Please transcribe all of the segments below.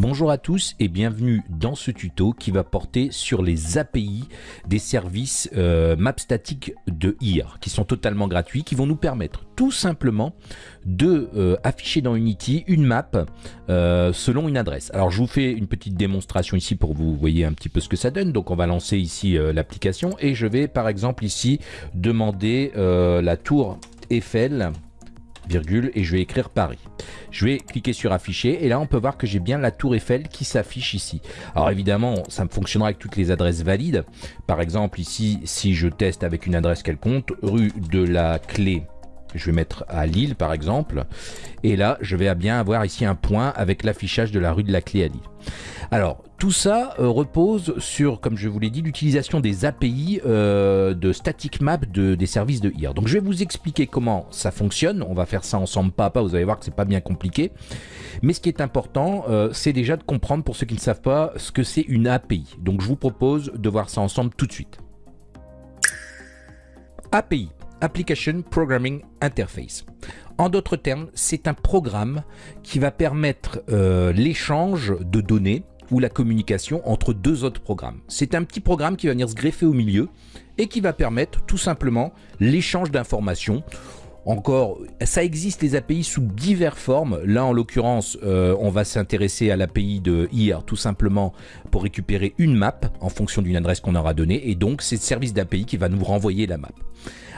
Bonjour à tous et bienvenue dans ce tuto qui va porter sur les API des services euh, map statiques de IR qui sont totalement gratuits, qui vont nous permettre tout simplement de euh, afficher dans Unity une map euh, selon une adresse. Alors je vous fais une petite démonstration ici pour vous voyez un petit peu ce que ça donne. Donc on va lancer ici l'application et je vais par exemple ici demander la tour Eiffel et je vais écrire Paris. Je vais cliquer sur afficher et là on peut voir que j'ai bien la tour Eiffel qui s'affiche ici. Alors évidemment ça fonctionnera avec toutes les adresses valides. Par exemple ici si je teste avec une adresse quelconque, rue de la Clé je vais mettre à Lille par exemple, et là je vais bien avoir ici un point avec l'affichage de la rue de la Clé à Lille. Alors, tout ça euh, repose sur, comme je vous l'ai dit, l'utilisation des API euh, de static map des services de IR. Donc je vais vous expliquer comment ça fonctionne. On va faire ça ensemble pas à pas, vous allez voir que c'est pas bien compliqué. Mais ce qui est important, euh, c'est déjà de comprendre, pour ceux qui ne savent pas, ce que c'est une API. Donc je vous propose de voir ça ensemble tout de suite. API, Application Programming Interface. En d'autres termes, c'est un programme qui va permettre l'échange de données ou la communication entre deux autres programmes. C'est un petit programme qui va venir se greffer au milieu et qui va permettre tout simplement l'échange d'informations encore, ça existe les API sous diverses formes. Là, en l'occurrence, euh, on va s'intéresser à l'API de IR tout simplement pour récupérer une map en fonction d'une adresse qu'on aura donnée. Et donc, c'est le service d'API qui va nous renvoyer la map.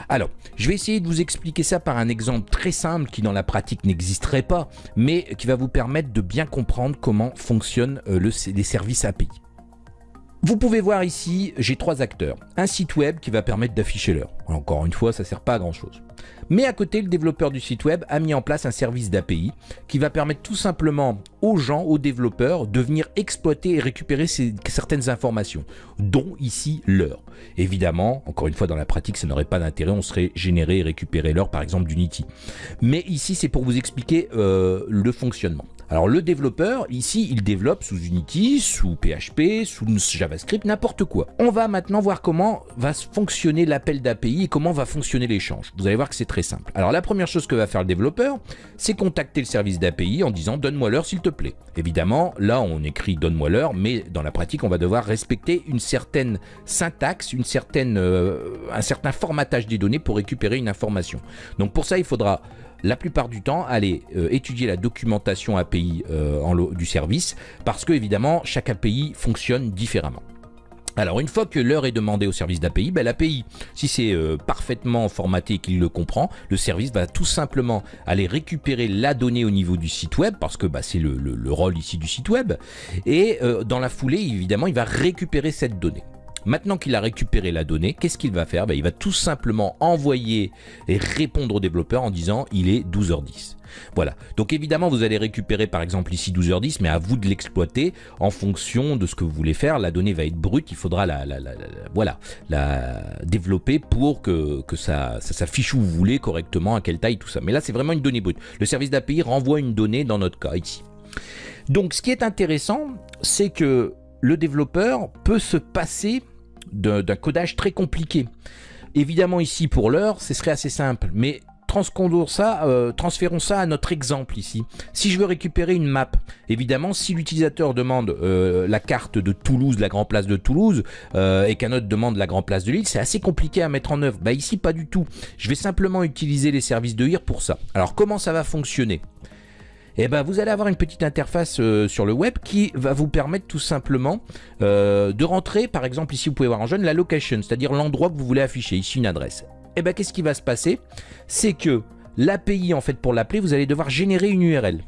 Alors, je vais essayer de vous expliquer ça par un exemple très simple qui dans la pratique n'existerait pas, mais qui va vous permettre de bien comprendre comment fonctionnent euh, les services API. Vous pouvez voir ici, j'ai trois acteurs. Un site web qui va permettre d'afficher l'heure. Encore une fois, ça sert pas à grand chose. Mais à côté, le développeur du site web a mis en place un service d'API qui va permettre tout simplement aux gens, aux développeurs, de venir exploiter et récupérer certaines informations, dont ici l'heure. Évidemment, encore une fois, dans la pratique, ça n'aurait pas d'intérêt, on serait généré et récupérer l'heure, par exemple, d'Unity. Mais ici, c'est pour vous expliquer euh, le fonctionnement. Alors le développeur, ici, il développe sous Unity, sous PHP, sous JavaScript, n'importe quoi. On va maintenant voir comment va fonctionner l'appel d'API et comment va fonctionner l'échange. Vous allez voir que c'est très simple. Alors la première chose que va faire le développeur, c'est contacter le service d'API en disant donne-moi l'heure s'il te plaît. Évidemment, là on écrit donne-moi l'heure, mais dans la pratique on va devoir respecter une certaine syntaxe, une certaine, euh, un certain formatage des données pour récupérer une information. Donc pour ça il faudra la plupart du temps aller euh, étudier la documentation API euh, du service parce que évidemment chaque API fonctionne différemment. Alors une fois que l'heure est demandée au service d'API, ben, l'API, si c'est euh, parfaitement formaté et qu'il le comprend, le service va tout simplement aller récupérer la donnée au niveau du site web, parce que bah, c'est le, rôle ici du site web, et dans la foulée, évidemment, il va récupérer cette donnée. Maintenant qu'il a récupéré la donnée, qu'est-ce qu'il va faire? Ben, Il va tout simplement envoyer et répondre au développeur en disant il est 12h10. Voilà, donc évidemment vous allez récupérer par exemple ici 12h10, mais à vous de l'exploiter en fonction de ce que vous voulez faire. La donnée va être brute, il faudra la, développer pour que, que ça, ça s'affiche où vous voulez correctement, à quelle taille, tout ça. Mais là c'est vraiment une donnée brute. Le service d'API renvoie une donnée dans notre cas ici. Donc ce qui est intéressant, c'est que le développeur peut se passer d'un codage très compliqué. Évidemment ici pour l'heure, ce serait assez simple, mais euh, transférons ça à notre exemple ici. Si je veux récupérer une map, évidemment, si l'utilisateur demande euh, la carte de Toulouse, la Grand Place de Toulouse, euh, et qu'un autre demande la Grand Place de Lille, c'est assez compliqué à mettre en œuvre. Bah ici, pas du tout. Je vais simplement utiliser les services de IR pour ça. Alors, comment ça va fonctionner? Et eh ben, vous allez avoir une petite interface euh, sur le web qui va vous permettre tout simplement euh, de rentrer, par exemple ici vous pouvez voir en jaune, la location, c'est-à-dire l'endroit que vous voulez afficher, ici une adresse. Et eh ben, qu'est-ce qui va se passer? C'est que l'API, en fait, pour l'appeler, vous allez devoir générer une URL.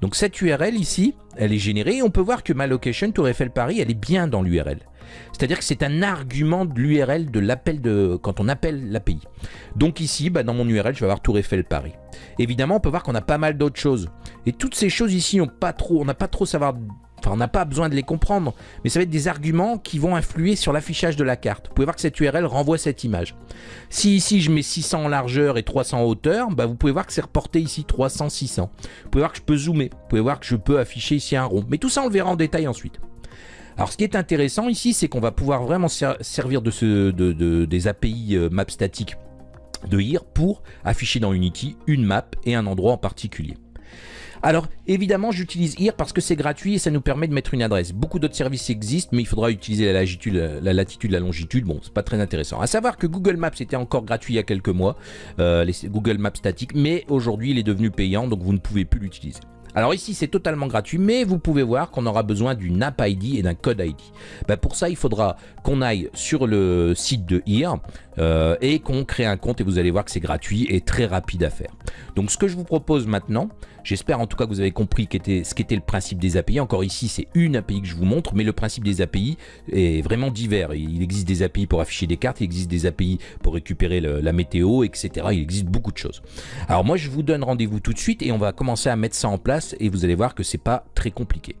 Donc cette URL ici, elle est générée et on peut voir que ma location Tour Eiffel Paris, elle est bien dans l'URL. C'est-à-dire que c'est un argument de l'URL de l'appel de quand on appelle l'API. Donc ici, bah, dans mon URL, je vais avoir Tour Eiffel Paris. Évidemment, on peut voir qu'on a pas mal d'autres choses. Et toutes ces choses ici, on n'a pas trop savoir On n'a pas besoin de les comprendre, mais ça va être des arguments qui vont influer sur l'affichage de la carte. Vous pouvez voir que cette URL renvoie cette image. Si ici je mets 600 en largeur et 300 en hauteur, bah, vous pouvez voir que c'est reporté ici 300, 600. Vous pouvez voir que je peux zoomer, vous pouvez voir que je peux afficher ici un rond. Mais tout ça on le verra en détail ensuite. Alors ce qui est intéressant ici, c'est qu'on va pouvoir vraiment servir de, ce, des API euh, map statiques de IR pour afficher dans Unity une map et un endroit en particulier. Alors évidemment j'utilise here parce que c'est gratuit et ça nous permet de mettre une adresse. Beaucoup d'autres services existent mais il faudra utiliser la latitude, la, longitude. Bon c'est pas très intéressant. À savoir que Google Maps était encore gratuit il y a quelques mois, euh, Google Maps statiques, mais aujourd'hui il est devenu payant donc vous ne pouvez plus l'utiliser. Alors ici c'est totalement gratuit mais vous pouvez voir qu'on aura besoin d'une app ID et d'un code ID. Ben, pour ça il faudra qu'on aille sur le site de HERE euh, et qu'on crée un compte et vous allez voir que c'est gratuit et très rapide à faire. Donc ce que je vous propose maintenant, j'espère en tout cas que vous avez compris ce qu'était le principe des API. Encore ici c'est une API que je vous montre mais le principe des API est vraiment divers. Il existe des API pour afficher des cartes, il existe des API pour récupérer la météo, etc. Il existe beaucoup de choses. Alors moi je vous donne rendez-vous tout de suite et on va commencer à mettre ça en place et vous allez voir que c'est pas très compliqué.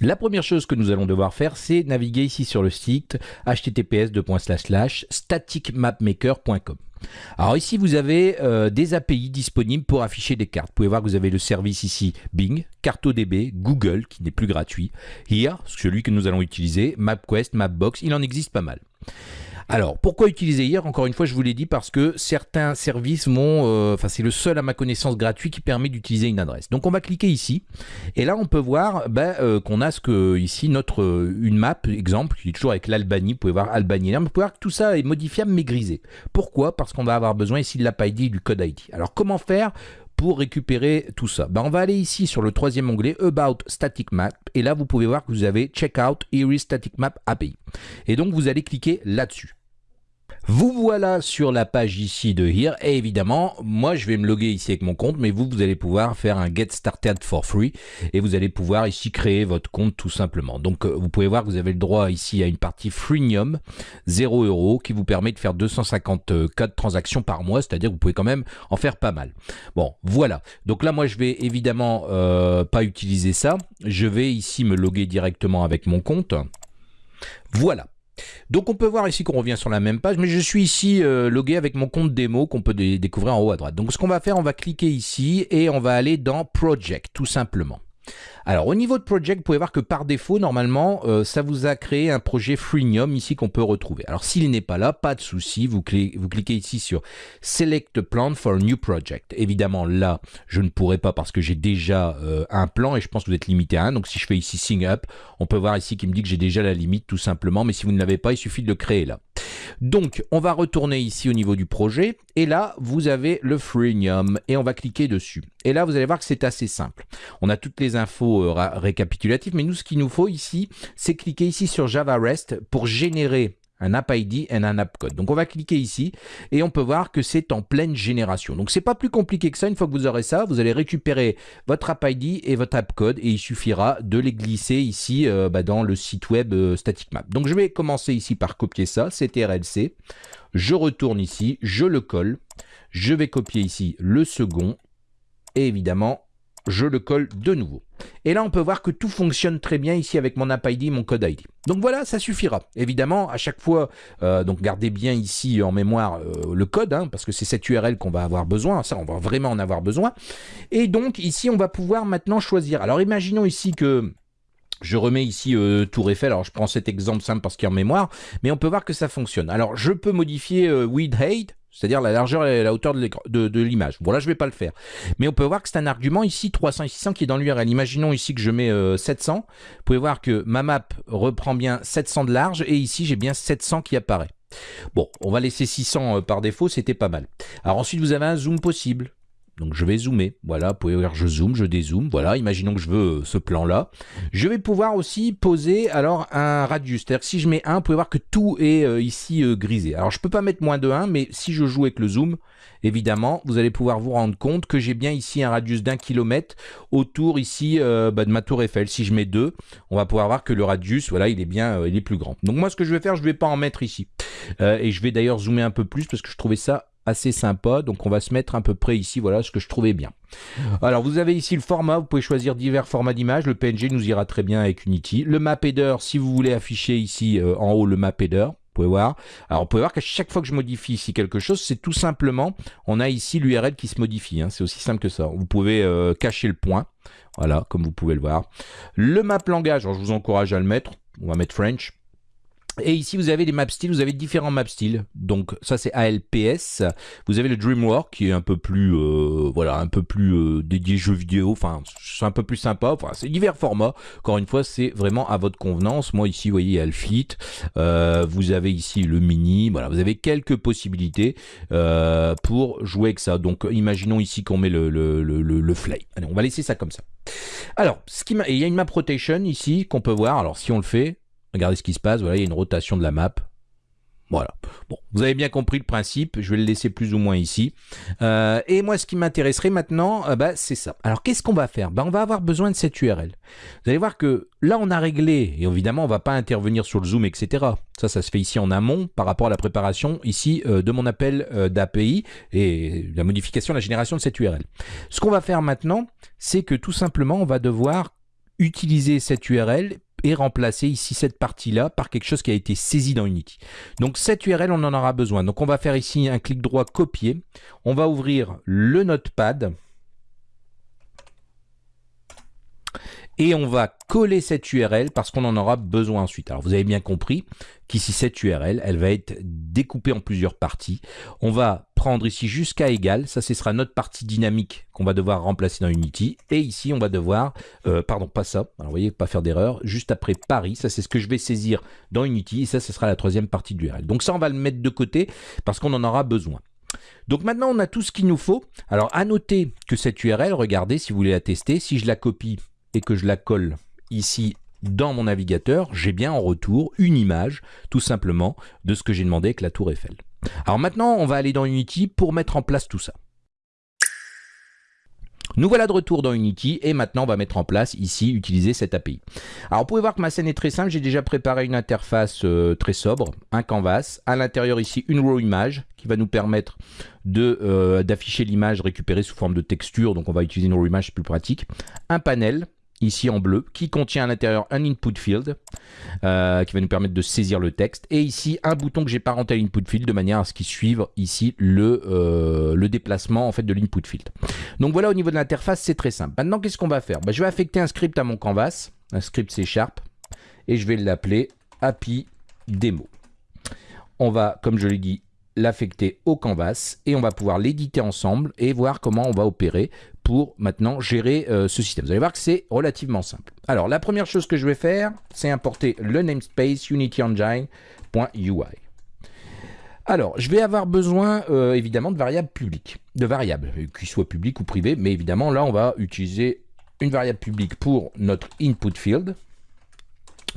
La première chose que nous allons devoir faire, c'est naviguer ici sur le site https://staticmapmaker.com. Alors ici, vous avez euh, des API disponibles pour afficher des cartes. Vous pouvez voir que vous avez le service ici Bing, CartoDB, Google, qui n'est plus gratuit, Here, celui que nous allons utiliser, MapQuest, Mapbox, il en existe pas mal. Alors, pourquoi utiliser hier? Encore une fois, je vous l'ai dit parce que certains services m'ont... Euh, enfin, c'est le seul à ma connaissance gratuit qui permet d'utiliser une adresse. Donc, on va cliquer ici. Et là, on peut voir ben, euh, qu'on a ce que ici, notre euh, une map, exemple, qui est toujours avec l'Albanie. Vous pouvez voir Albanie. Là, vous pouvez voir que tout ça est modifiable mais grisé. Pourquoi? Parce qu'on va avoir besoin ici de l'app ID et du code ID. Alors, comment faire pour récupérer tout ça? Ben, On va aller ici sur le troisième onglet About Static Map et là vous pouvez voir que vous avez Checkout Iris Static Map API et donc vous allez cliquer là-dessus. Vous voilà sur la page ici de Here et évidemment moi je vais me loguer ici avec mon compte mais vous vous allez pouvoir faire un Get Started for Free et vous allez pouvoir ici créer votre compte tout simplement. Donc euh, vous pouvez voir que vous avez le droit ici à une partie freemium 0 euros qui vous permet de faire 254 transactions par mois c'est-à-dire que vous pouvez quand même en faire pas mal. Bon voilà donc là moi je vais évidemment euh, pas utiliser ça je vais ici me loguer directement avec mon compte. Voilà. Donc on peut voir ici qu'on revient sur la même page, mais je suis ici euh, logué avec mon compte démo qu'on peut découvrir en haut à droite. Donc ce qu'on va faire, on va cliquer ici et on va aller dans Project tout simplement. Alors au niveau de Project, vous pouvez voir que par défaut, normalement, euh, ça vous a créé un projet freemium ici qu'on peut retrouver. Alors s'il n'est pas là, pas de souci, vous, cliquez ici sur Select Plan for a New Project. Évidemment là, je ne pourrai pas parce que j'ai déjà euh, un plan et je pense que vous êtes limité à un. Donc si je fais ici Sign Up, on peut voir ici qu'il me dit que j'ai déjà la limite tout simplement. Mais si vous ne l'avez pas, il suffit de le créer là. Donc, on va retourner ici au niveau du projet. Et là, vous avez le freemium et on va cliquer dessus. Et là, vous allez voir que c'est assez simple. On a toutes les infos euh, récapitulatives, mais nous, ce qu'il nous faut ici, c'est cliquer ici sur Java REST pour générer un app ID et un app code. Donc on va cliquer ici et on peut voir que c'est en pleine génération. Donc c'est pas plus compliqué que ça. Une fois que vous aurez ça, vous allez récupérer votre app ID et votre app code et il suffira de les glisser ici euh, bah, dans le site web euh, Static Map. Donc je vais commencer ici par copier ça, CTRLC. Je retourne ici, je le colle. Je vais copier ici le second et évidemment je le colle de nouveau. Et là, on peut voir que tout fonctionne très bien ici avec mon app ID mon code ID. Donc voilà, ça suffira. Évidemment, à chaque fois, euh, donc gardez bien ici en mémoire euh, le code, hein, parce que c'est cette URL qu'on va avoir besoin. Ça, on va vraiment en avoir besoin. Et donc ici, on va pouvoir maintenant choisir. Alors imaginons ici que... Je remets ici euh, Tour alors je prends cet exemple simple parce qu'il est en mémoire, mais on peut voir que ça fonctionne. Alors je peux modifier width height, c'est-à-dire la largeur et la hauteur de l'image. Bon là je vais pas le faire. Mais on peut voir que c'est un argument ici 300 et 600 qui est dans l'URL. Imaginons ici que je mets 700. Euh, Vous pouvez voir que ma map reprend bien 700 de large et ici j'ai bien 700 qui apparaît. Bon, on va laisser 600 euh, par défaut, c'était pas mal. Alors ensuite vous avez un zoom possible. Donc je vais zoomer, voilà, vous pouvez voir, je zoome, je dézoome, voilà, imaginons que je veux euh, ce plan-là. Je vais pouvoir aussi poser alors un radius, c'est-à-dire si je mets 1, vous pouvez voir que tout est euh, ici euh, grisé. Alors je peux pas mettre moins de 1, mais si je joue avec le zoom, évidemment, vous allez pouvoir vous rendre compte que j'ai bien ici un radius d'un kilomètre autour ici bah, de ma tour Eiffel. Si je mets 2, on va pouvoir voir que le radius, voilà, il est bien, il est plus grand. Donc moi ce que je vais faire, je vais pas en mettre ici. et je vais d'ailleurs zoomer un peu plus parce que je trouvais ça assez sympa. Donc on va se mettre à peu près ici, voilà ce que je trouvais bien. Alors vous avez ici le format, vous pouvez choisir divers formats d'image. Le PNG nous ira très bien avec Unity. Le map header, si vous voulez afficher ici euh, en haut le map header, vous pouvez voir. Alors, vous pouvez voir qu'à chaque fois que je modifie ici quelque chose, c'est tout simplement, on a ici l'URL qui se modifie. Hein. C'est aussi simple que ça. Vous pouvez euh, cacher le point. Voilà, comme vous pouvez le voir. Le map langage, je vous encourage à le mettre. On va mettre French. Et ici, vous avez les map styles, vous avez différents map styles. Donc ça, c'est ALPS. Vous avez le DreamWorks qui est un peu plus, euh, voilà, un peu plus euh, dédié jeux vidéo. Enfin, c'est un peu plus sympa. Enfin, c'est divers formats. Encore une fois, c'est vraiment à votre convenance. Moi ici, vous voyez, il y a le. Euh, vous avez ici le Mini. Voilà, vous avez quelques possibilités pour jouer avec ça. Donc, imaginons ici qu'on met le, le, le, le, Flay. Allez, on va laisser ça comme ça. Alors, ce qui il y a une map rotation ici qu'on peut voir. Alors, si on le fait, Regardez ce qui se passe, voilà, il y a une rotation de la map. Voilà. Bon, vous avez bien compris le principe. Je vais le laisser plus ou moins ici. Euh, et moi, ce qui m'intéresserait maintenant, euh, bah, c'est ça. Alors, qu'est-ce qu'on va faire? Bah, On va avoir besoin de cette URL. Vous allez voir que là, on a réglé. Et évidemment, on ne va pas intervenir sur le zoom, etc. Ça, ça se fait ici en amont par rapport à la préparation ici euh, de mon appel d'API et la modification, la génération de cette URL. Ce qu'on va faire maintenant, c'est que tout simplement, on va devoir utiliser cette URL et remplacer ici cette partie-là par quelque chose qui a été saisi dans Unity. Donc cette URL, on en aura besoin. Donc on va faire ici un clic droit copier. On va ouvrir le notepad. Et on va coller cette URL parce qu'on en aura besoin ensuite. Alors vous avez bien compris qu'ici cette URL, elle va être découpée en plusieurs parties. On va prendre ici jusqu'à égal, ça ce sera notre partie dynamique qu'on va devoir remplacer dans Unity. Et ici on va devoir, euh, pardon pas ça, alors vous voyez pas faire d'erreur, juste après Paris, ça c'est ce que je vais saisir dans Unity et ça ce sera la troisième partie de l'URL. Donc ça on va le mettre de côté parce qu'on en aura besoin. Donc maintenant, on a tout ce qu'il nous faut. Alors, à noter que cette URL, regardez, si vous voulez la tester, si je la copie et que je la colle ici dans mon navigateur, j'ai bien en retour une image, tout simplement, de ce que j'ai demandé avec la tour Eiffel. Alors maintenant, on va aller dans Unity pour mettre en place tout ça. Nous voilà de retour dans Unity et maintenant on va mettre en place ici, utiliser cette API. Alors vous pouvez voir que ma scène est très simple, j'ai déjà préparé une interface euh, très sobre, un canvas, à l'intérieur ici une raw image qui va nous permettre euh, d'afficher l'image récupérée sous forme de texture, donc on va utiliser une raw image, c'est plus pratique, un panel, ici en bleu, qui contient à l'intérieur un input field, euh, qui va nous permettre de saisir le texte, et ici un bouton que j'ai parenté à l'input field, de manière à ce qu'il suive ici le, euh, le déplacement en fait de l'input field. Donc voilà au niveau de l'interface, c'est très simple. Maintenant, qu'est-ce qu'on va faire? Bah, Je vais affecter un script à mon canvas, un script C Sharp, et je vais l'appeler API Demo. On va, comme je l'ai dit, l'affecter au canvas et on va pouvoir l'éditer ensemble et voir comment on va opérer pour maintenant gérer euh, ce système. Vous allez voir que c'est relativement simple. Alors, la première chose que je vais faire, c'est importer le namespace unityengine.ui. Alors, je vais avoir besoin euh, évidemment de variables publiques, de variables, euh, qu'ils soient publiques ou privées, mais évidemment là, on va utiliser une variable publique pour notre input field,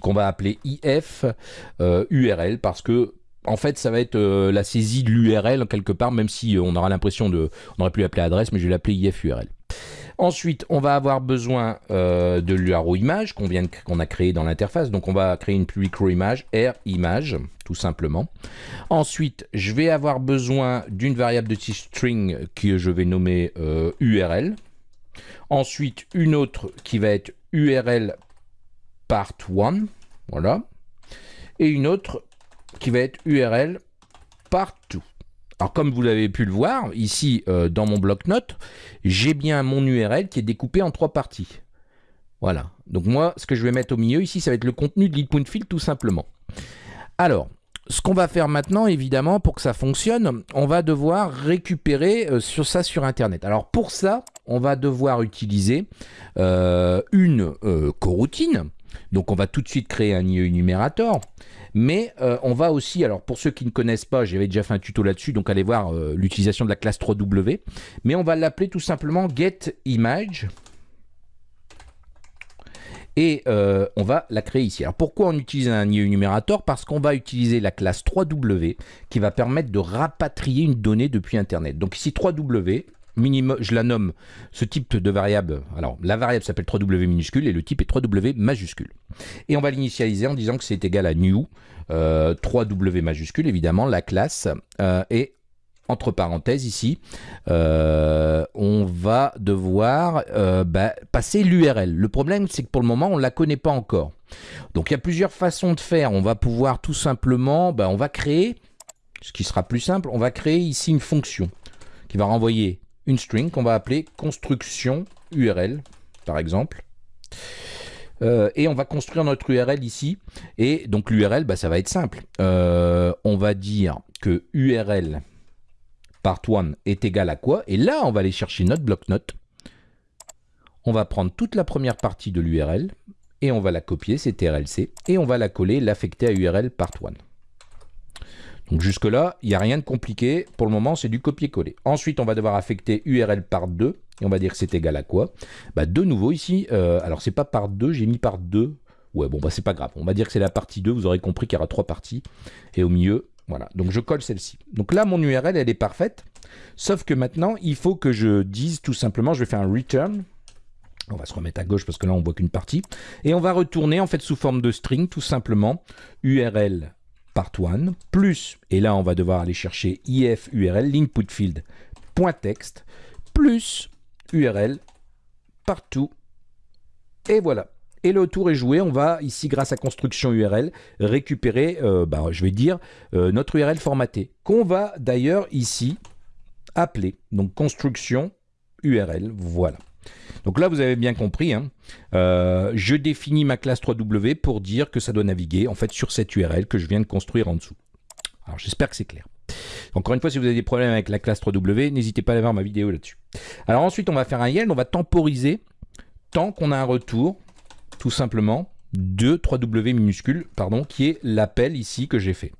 qu'on va appeler if URL, parce que en fait, ça va être la saisie de l'URL quelque part, même si on aura l'impression de... On aurait pu l'appeler adresse, mais je vais l'appeler if URL. Ensuite, on va avoir besoin euh, de l'URL image qu'on qu'on a créé dans l'interface. Donc, on va créer une row image, r image, tout simplement. Ensuite, je vais avoir besoin d'une variable de type string que je vais nommer URL. Euh, Ensuite, une autre qui va être URL part 1, voilà. Et une autre qui va être URL part 2. Alors comme vous l'avez pu le voir, ici euh, dans mon bloc-notes, j'ai bien mon URL qui est découpé en trois parties. Voilà. Donc moi, ce que je vais mettre au milieu ici, ça va être le contenu de point field tout simplement. Alors, ce qu'on va faire maintenant, évidemment, pour que ça fonctionne, on va devoir récupérer euh, sur ça sur Internet. Alors pour ça, on va devoir utiliser euh, une coroutine. Donc on va tout de suite créer un IE numérateur. Mais euh, on va aussi, alors pour ceux qui ne connaissent pas, j'avais déjà fait un tuto là-dessus, donc allez voir euh, l'utilisation de la classe 3W. Mais on va l'appeler tout simplement getImage. Et euh, on va la créer ici. Alors pourquoi on utilise un IE numérateur Parce qu'on va utiliser la classe 3W qui va permettre de rapatrier une donnée depuis Internet. Donc ici 3W, je la nomme ce type de variable. Alors, la variable s'appelle 3W minuscule et le type est 3W majuscule. Et on va l'initialiser en disant que c'est égal à new 3W euh, majuscule, évidemment, la classe. Euh, et entre parenthèses ici, euh, on va devoir bah, passer l'URL. Le problème, c'est que pour le moment, on ne la connaît pas encore. Donc, il y a plusieurs façons de faire. On va pouvoir tout simplement, bah, on va créer, ce qui sera plus simple, on va créer ici une fonction qui va renvoyer une string qu'on va appeler construction URL, par exemple. Euh, et on va construire notre URL ici. Et donc l'URL, bah, ça va être simple. Euh, on va dire que URL part1 est égal à quoi? Et là, on va aller chercher notre bloc-notes. On va prendre toute la première partie de l'URL et on va la copier, c'est TRLC, et on va la coller, l'affecter à URL part1. Donc jusque là, il n'y a rien de compliqué. Pour le moment, c'est du copier-coller. Ensuite, on va devoir affecter URL part 2 et on va dire que c'est égal à quoi? Bah, De nouveau ici, euh, alors c'est pas part 2, j'ai mis part 2. Ouais, bon, bah c'est pas grave. On va dire que c'est la partie 2. Vous aurez compris qu'il y aura trois parties. Et au milieu, voilà. Donc je colle celle-ci. Donc là, mon URL, elle est parfaite. Sauf que maintenant, il faut que je dise tout simplement, je vais faire un return. On va se remettre à gauche parce que là, on voit qu'une partie. Et on va retourner en fait sous forme de string, tout simplement, URL part1 plus, et là on va devoir aller chercher if URL, plus URL partout. Et voilà. Et le tour est joué. On va ici, grâce à construction URL, récupérer, euh, bah, je vais dire, euh, notre URL formaté, qu'on va d'ailleurs ici appeler. Donc construction URL, voilà. Donc là, vous avez bien compris, hein. euh, je définis ma classe 3W pour dire que ça doit naviguer en fait sur cette URL que je viens de construire en dessous. Alors j'espère que c'est clair. Encore une fois, si vous avez des problèmes avec la classe 3W, n'hésitez pas à aller voir ma vidéo là-dessus. Alors ensuite, on va faire un YEL, on va temporiser tant qu'on a un retour, tout simplement, de 3W minuscule, pardon, qui est l'appel ici que j'ai fait.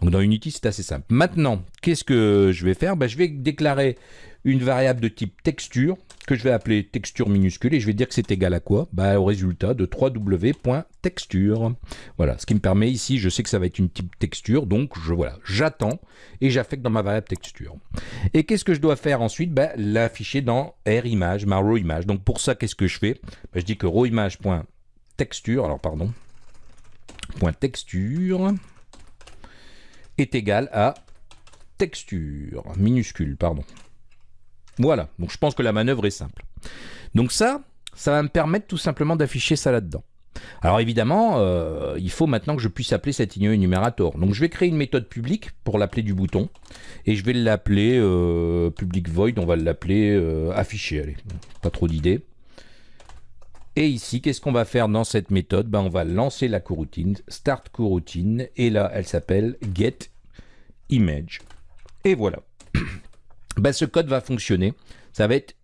Donc dans Unity, c'est assez simple. Maintenant, qu'est-ce que je vais faire? Ben, Je vais déclarer une variable de type texture que je vais appeler texture minuscule et je vais dire que c'est égal à quoi? Bah, Au résultat de 3w.texture. Voilà, ce qui me permet ici, je sais que ça va être une type texture, donc je voilà, j'attends et j'affecte dans ma variable texture. Et qu'est-ce que je dois faire ensuite? Bah, L'afficher dans RImage, ma row image. Donc pour ça, qu'est-ce que je fais? Je dis que rowimage.texture, alors pardon, texture est égal à texture minuscule, pardon. Voilà, donc je pense que la manœuvre est simple. Donc ça, ça va me permettre tout simplement d'afficher ça là-dedans. Alors évidemment, euh, il faut maintenant que je puisse appeler cet INE enumérator. Donc je vais créer une méthode publique pour l'appeler du bouton. Et je vais l'appeler euh, public void, on va l'appeler euh, afficher. Allez, pas trop d'idées. Et ici, qu'est-ce qu'on va faire dans cette méthode? Ben, On va lancer la coroutine, start coroutine, et là, elle s'appelle get image. Et voilà. Ben, ce code va fonctionner. Ça va être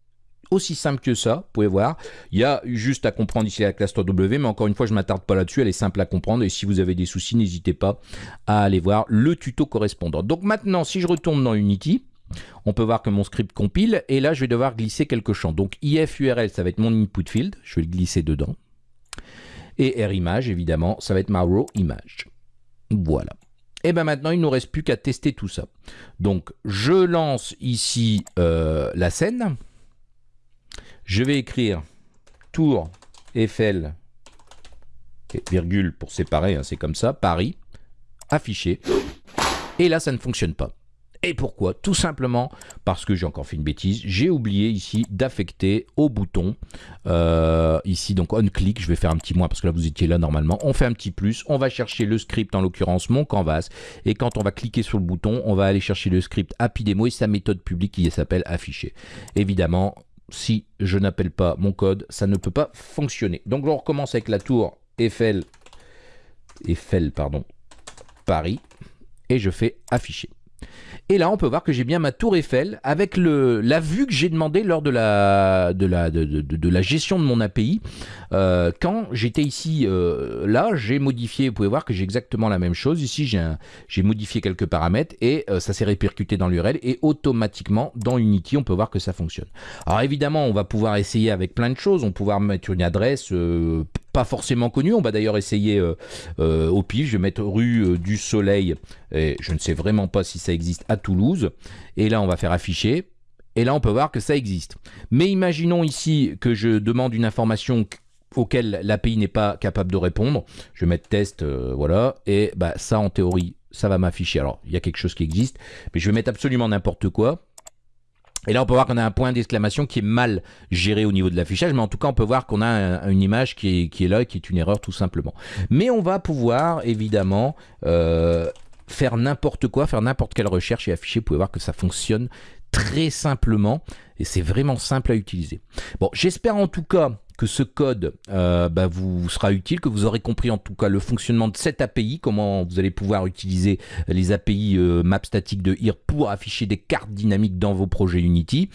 aussi simple que ça, vous pouvez voir. Il y a juste à comprendre ici la classe 3W, mais encore une fois, je ne m'attarde pas là-dessus, elle est simple à comprendre. Et si vous avez des soucis, n'hésitez pas à aller voir le tuto correspondant. Donc maintenant, si je retourne dans Unity, on peut voir que mon script compile, et là, je vais devoir glisser quelques champs. Donc if URL, ça va être mon input field, je vais le glisser dedans. Et RImage, évidemment, ça va être ma row image. Voilà. Et bien maintenant, il ne nous reste plus qu'à tester tout ça. Donc, je lance ici euh, la scène. Je vais écrire tour Eiffel, virgule pour séparer, hein, c'est comme ça, Paris, affiché. Et là, ça ne fonctionne pas. Et pourquoi? Tout simplement parce que j'ai encore fait une bêtise. J'ai oublié ici d'affecter au bouton, euh, ici donc on click, je vais faire un petit moins parce que là vous étiez là normalement. On fait un petit plus, on va chercher le script, en l'occurrence mon canvas. Et quand on va cliquer sur le bouton, on va aller chercher le script Happy Demo et sa méthode publique qui s'appelle afficher. Évidemment, si je n'appelle pas mon code, ça ne peut pas fonctionner. Donc on recommence avec la tour Eiffel, Eiffel pardon, Paris, et je fais afficher. Et là, on peut voir que j'ai bien ma tour Eiffel avec la vue que j'ai demandé lors de, la gestion de mon API. Euh, quand j'étais ici, euh, là, j'ai modifié, vous pouvez voir que j'ai exactement la même chose. Ici, j'ai modifié quelques paramètres et euh, ça s'est répercuté dans l'URL et automatiquement, dans Unity, on peut voir que ça fonctionne. Alors évidemment, on va pouvoir essayer avec plein de choses. On va pouvoir mettre une adresse pas forcément connu. On va d'ailleurs essayer euh, euh, au pif. Je vais mettre rue euh, du Soleil. Et je ne sais vraiment pas si ça existe à Toulouse. Et là, on va faire afficher. Et là, on peut voir que ça existe. Mais imaginons ici que je demande une information auquel l'API n'est pas capable de répondre. Je vais mettre test, voilà. Et bah, ça, en théorie, ça va m'afficher. Alors, il y a quelque chose qui existe. Mais je vais mettre absolument n'importe quoi. Et là, on peut voir qu'on a un point d'exclamation qui est mal géré au niveau de l'affichage, mais en tout cas, on peut voir qu'on a une image qui est, là, qui est une erreur tout simplement. Mais on va pouvoir, évidemment, euh, faire n'importe quoi, faire n'importe quelle recherche et afficher. Vous pouvez voir que ça fonctionne très simplement, et c'est vraiment simple à utiliser. Bon, j'espère en tout cas que ce code euh, bah, vous sera utile, que vous aurez compris en tout cas le fonctionnement de cette API, comment vous allez pouvoir utiliser les API euh, map statique de IR pour afficher des cartes dynamiques dans vos projets Unity.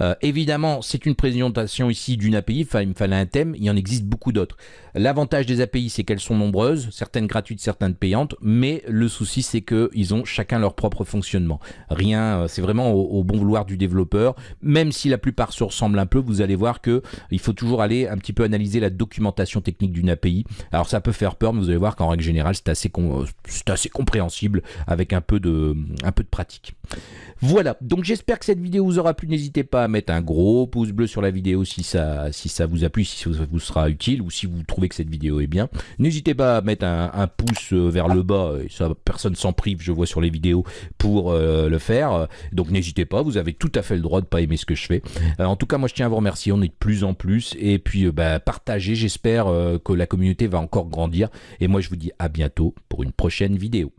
Euh, évidemment, c'est une présentation ici d'une API, il me fallait un thème, il en existe beaucoup d'autres. L'avantage des API, c'est qu'elles sont nombreuses, certaines gratuites, certaines payantes, mais le souci, c'est qu'ils ont chacun leur propre fonctionnement. Rien, c'est vraiment au, bon vouloir du développeur, même si la plupart se ressemblent un peu, vous allez voir que il faut toujours aller un petit peu analyser la documentation technique d'une API. Alors ça peut faire peur, mais vous allez voir qu'en règle générale, c'est assez, assez compréhensible avec un peu de, un peu de pratique. Voilà, donc j'espère que cette vidéo vous aura plu. N'hésitez pas à mettre un gros pouce bleu sur la vidéo si ça, si ça vous a plu, si ça vous sera utile ou si vous trouvez que cette vidéo est bien. N'hésitez pas à mettre un, pouce euh, vers le bas, et ça personne s'en prive, je vois sur les vidéos, pour euh, le faire. Donc n'hésitez pas, vous avez tout à fait le droit de pas aimer ce que je fais. Euh, en tout cas, moi je tiens à vous remercier, on est de plus en plus. Et puis bah, partagez, j'espère que la communauté va encore grandir. Et moi je vous dis à bientôt pour une prochaine vidéo.